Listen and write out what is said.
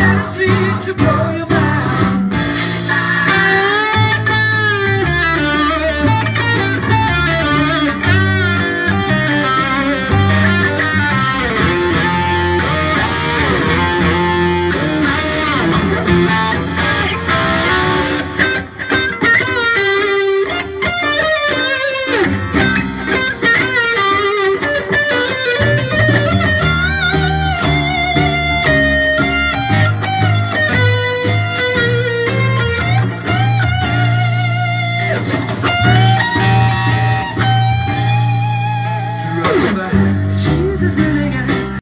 guarantee to blow your